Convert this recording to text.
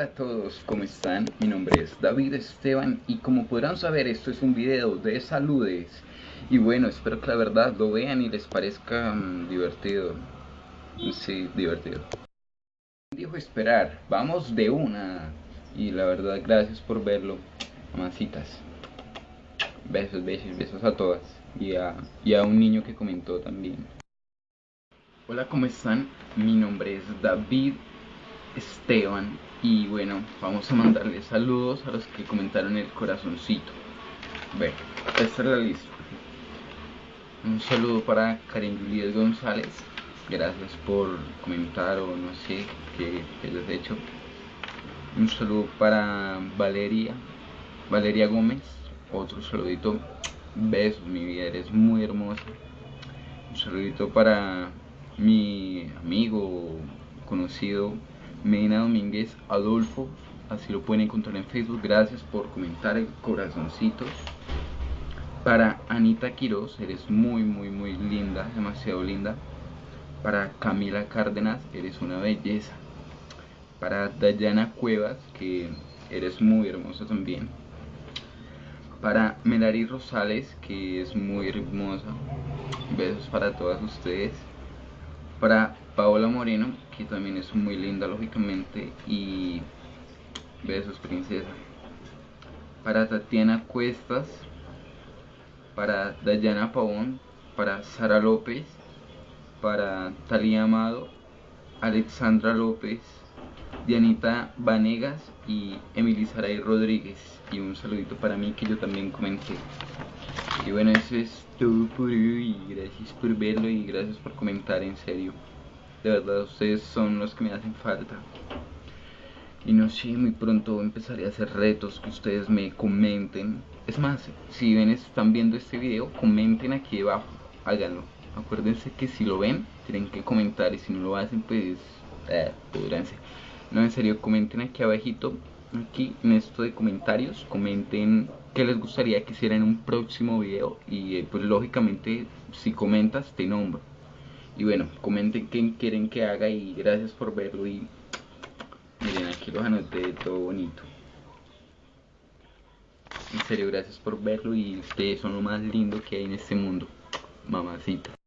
Hola a todos, ¿cómo están? Mi nombre es David Esteban y como podrán saber esto es un video de saludes. Y bueno, espero que la verdad lo vean y les parezca mm, divertido. Sí, divertido. Dijo esperar, vamos de una. Y la verdad gracias por verlo, mamacitas. Besos, besos, besos a todas. Y a, y a un niño que comentó también. Hola, ¿cómo están? Mi nombre es David Esteban y bueno, vamos a mandarle saludos a los que comentaron el corazoncito. Bueno, esta es la lista. Un saludo para Karen Juliet González. Gracias por comentar o no sé qué, les he hecho. Un saludo para Valeria, Valeria Gómez. Otro saludito. Besos, mi vida, eres muy hermosa. Un saludito para mi amigo conocido Medina Domínguez Adolfo, así lo pueden encontrar en Facebook. Gracias por comentar el corazoncito. Para Anita Quiroz, eres muy, muy, muy linda, demasiado linda. Para Camila Cárdenas, eres una belleza. Para Dayana Cuevas, que eres muy hermosa también. Para Melari Rosales, que es muy hermosa. Besos para todas ustedes. Para Paola Moreno, que también es muy linda lógicamente, y besos princesa. Para Tatiana Cuestas, para Dayana Pavón, para Sara López, para Talía Amado, Alexandra López, Dianita Vanegas y Emily Saray Rodríguez. Y un saludito para mí que yo también comenté. Y bueno, eso es todo por hoy. Gracias por verlo y gracias por comentar, en serio. De verdad, ustedes son los que me hacen falta. Y no sé, muy pronto empezaré a hacer retos que ustedes me comenten. Es más, si ven, están viendo este video, comenten aquí debajo. Háganlo. Acuérdense que si lo ven, tienen que comentar. Y si no lo hacen, pues... Eh, No, en serio, comenten aquí abajito. Aquí en esto de comentarios. Comenten qué les gustaría que hiciera en un próximo video. Y eh, pues lógicamente, si comentas, te nombro. Y bueno, comenten qué quieren que haga y gracias por verlo y miren aquí los anoté todo bonito. En serio, gracias por verlo y ustedes son lo más lindo que hay en este mundo. Mamacita.